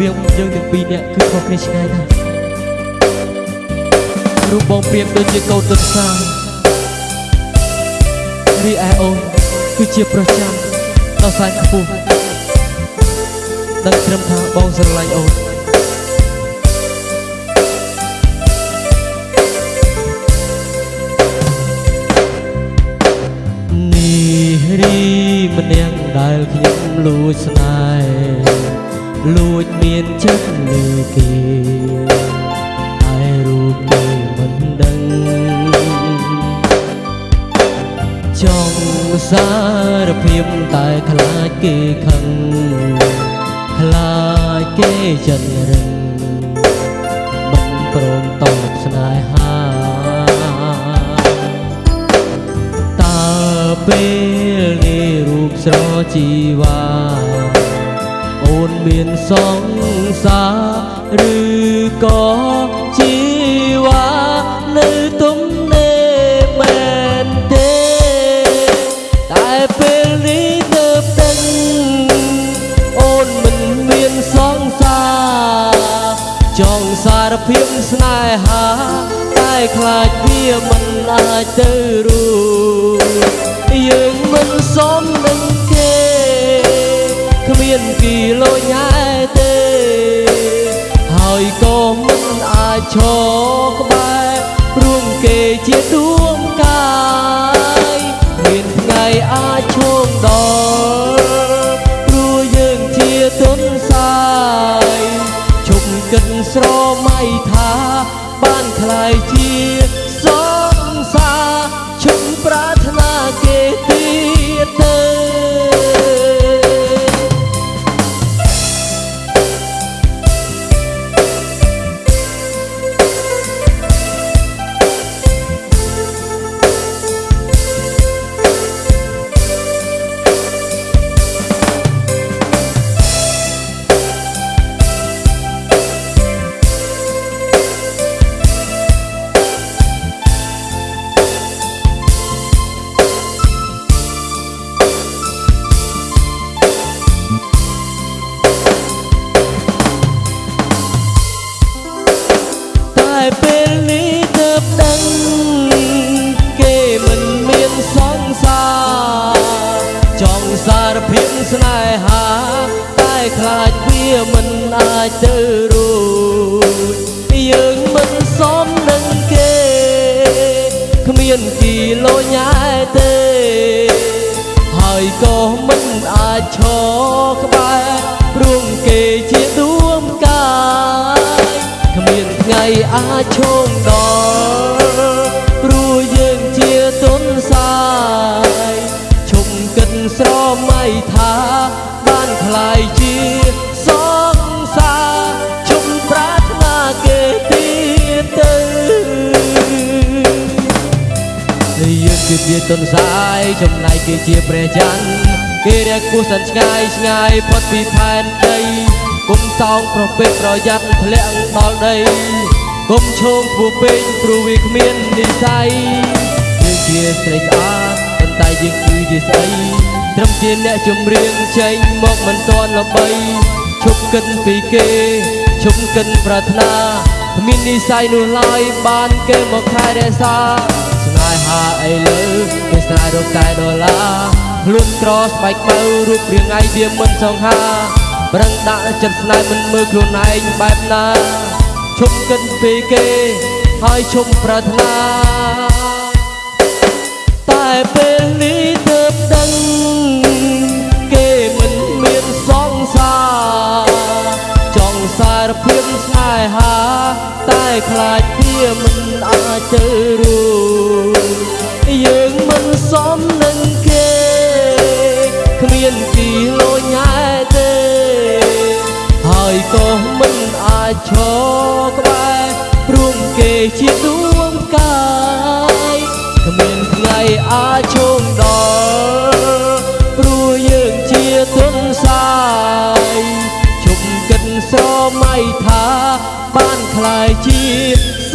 វាងយើងទាំងពីរនាក់គឺខុសគ្នាឆ្ងាយណាស់រូបបងព្រៀបដូចជាកូនទន្សារីឯអូនគឺជាប្រុសចាំដល់សាយខ្ពស់ដឹងត្រឹមថាបងស្រឡាញ់អូននេះរីម្នាក់ដែលខ្ញុំលួចស្នេហ៍ លួចមានចិត្តលើគេតែរូបគេមិនដឹងចង់សារភាពតែខ្លាចគេខឹងខ្លាចគេចិនរឹងមិនព្រមតបស្នេហាតើពេលនេះរូបស្រជីវ៉ា អូនមានសង្សារឬក៏ជីវ៉ានៅទំនេរមែនទេតែពេលនេះទៅដឹងអូនមិនមានសង្សារចង់សារភាពស្នេហាតែខ្លាចវាមិនអាចទៅរួចយើងមិនសមនឹងគេគ្មានគីឡូញ៉ែទេ ហើយក៏មិនអាចឈរក្បែររួមគេជាដួងកាយមានថ្ងៃអាចឈោងដល់ព្រោះយើងជាទុនសាយជុំគិតស្រមៃថា មិនអាចទៅរួចយើងមិនសមនឹងគេគ្មានគីឡូញ៉ែទេ ហើយក៏មិនអាចឈរក្បែរព្រោះគេជាដួងកាយគ្មានថ្ងៃអាចឈោងដល់ព្រោះយើងជាទុនសាយឈុំកិនស្រមៃថាបានខ្លាយជា យើងគឺជាទុនសាយចំណែកគេជាព្រះច័ន្ទគេរកគូសិនឆ្ងាយឆ្ងាយផុតពីផែនដីគុំតោងប្រពេកប្រយ័ត្នធ្លាក់ដល់ដីគុំឈោងខ្ពស់ពេកព្រោះវាគ្មាននិស័យយើងជាស្រីស្អាតប៉ុន្តែយើងគឺជាស្អីត្រឹមជាអ្នកចម្រៀងចេញមកមិនទាន់ល្បីឈប់គិតពីគេឈប់គិតប្រាថ្នាគ្មាននិស័យនោះឡើយបានគេមកខែរក្សាស្នេហាអីលើគេស្នេហ៍រក តែដុល្លារខ្លួនក្រស្បែកបើរូបរាងឯងវាមិនសង្ហាប្រឹងដាក់ចិត្តស្នេហ៍មិនមើលខ្លួនឯងបែបណាឈប់គិតពីគេហើយឈប់ប្រាថ្នាតែពេលនេះទើបដឹងគេមិនមានសង្សារចង់សារភាពស្នេហាតែខ្លាចវាមិនអាចទៅ មានគីឡូញ៉ែទេ ហើយក៏មិនអាចឈរក្បែរព្រោះគេជាដួងកាយគ្មានថ្ងៃអាចឈោងដល់ព្រោះយើងជាទុនសាយជុំគិតស្រមៃថា បានខ្លាយជាស